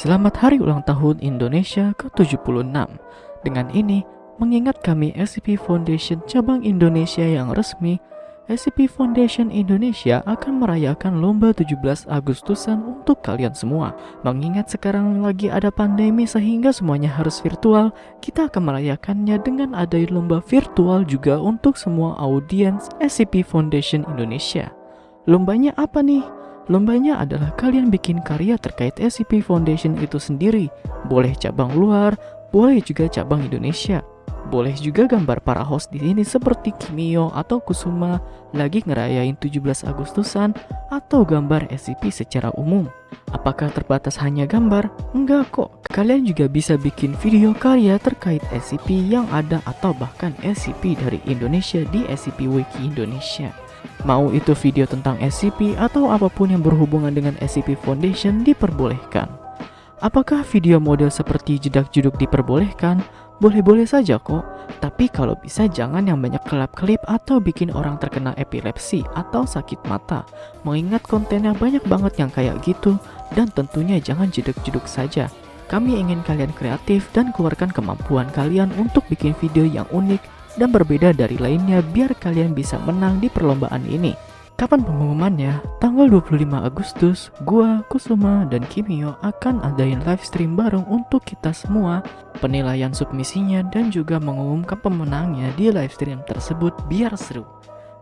Selamat Hari Ulang Tahun Indonesia ke-76. Dengan ini, mengingat kami SCP Foundation cabang Indonesia yang resmi, SCP Foundation Indonesia akan merayakan lomba 17 Agustusan untuk kalian semua. Mengingat sekarang lagi ada pandemi sehingga semuanya harus virtual, kita akan merayakannya dengan ada lomba virtual juga untuk semua audiens SCP Foundation Indonesia. Lombanya apa nih? Lombanya adalah kalian bikin karya terkait SCP Foundation itu sendiri. Boleh cabang luar, boleh juga cabang Indonesia. Boleh juga gambar para host di sini seperti Kimio atau Kusuma lagi ngerayain 17 Agustusan atau gambar SCP secara umum. Apakah terbatas hanya gambar? Enggak kok. Kalian juga bisa bikin video karya terkait SCP yang ada atau bahkan SCP dari Indonesia di SCP Wiki Indonesia. Mau itu video tentang SCP atau apa pun yang berhubungan dengan SCP Foundation diperbolehkan. Apakah video model seperti jedak juduk diperbolehkan? Boleh-boleh saja kok, tapi kalau bisa jangan yang banyak kelap-kelip atau bikin orang terkena epilepsi atau sakit mata. Mengingat kontennya banyak banget yang kayak gitu, dan tentunya jangan jeduk-jeduk saja. Kami ingin kalian kreatif dan keluarkan kemampuan kalian untuk bikin video yang unik dan berbeda dari lainnya biar kalian bisa menang di perlombaan ini. Kapan pengumumannya? Tanggal 25 Agustus, gua, Kusuma, dan Kimio akan adain live stream bareng untuk kita semua, penilaian submisinya, dan juga mengumumkan pemenangnya di live stream tersebut biar seru.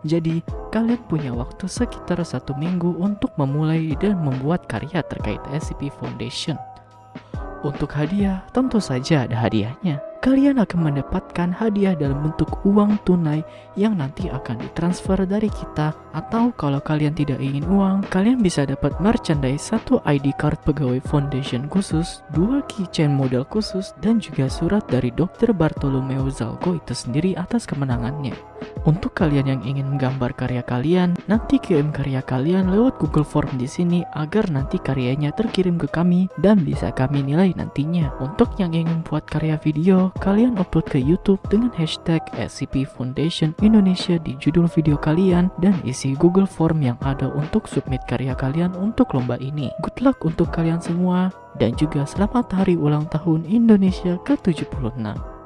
Jadi, kalian punya waktu sekitar satu minggu untuk memulai dan membuat karya terkait SCP Foundation. Untuk hadiah, tentu saja ada hadiahnya kalian akan mendapatkan hadiah dalam bentuk uang tunai yang nanti akan ditransfer dari kita atau kalau kalian tidak ingin uang, kalian bisa dapat merchandise satu ID card pegawai foundation khusus, dua keychain model khusus, dan juga surat dari Dr. Bartolomeo Zalgo itu sendiri atas kemenangannya. Untuk kalian yang ingin menggambar karya kalian, nanti kirim karya kalian lewat Google Form di sini agar nanti karyanya terkirim ke kami dan bisa kami nilai nantinya. Untuk yang ingin buat karya video, kalian upload ke YouTube dengan hashtag SCP Foundation Indonesia di judul video kalian dan isi Google Form yang ada untuk submit karya kalian untuk lomba ini. Good luck untuk kalian semua dan juga selamat hari ulang tahun Indonesia ke-76.